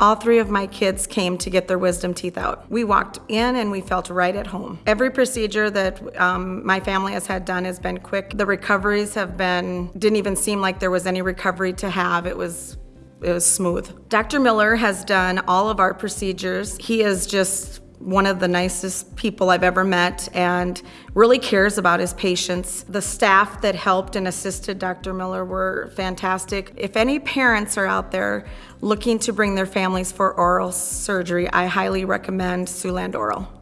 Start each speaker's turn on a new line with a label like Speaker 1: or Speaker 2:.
Speaker 1: All three of my kids came to get their wisdom teeth out. We walked in and we felt right at home. Every procedure that um, my family has had done has been quick. The recoveries have been, didn't even seem like there was any recovery to have. It was it was smooth. Dr. Miller has done all of our procedures. He is just one of the nicest people I've ever met and really cares about his patients. The staff that helped and assisted Dr. Miller were fantastic. If any parents are out there looking to bring their families for oral surgery, I highly recommend Siouxland Oral.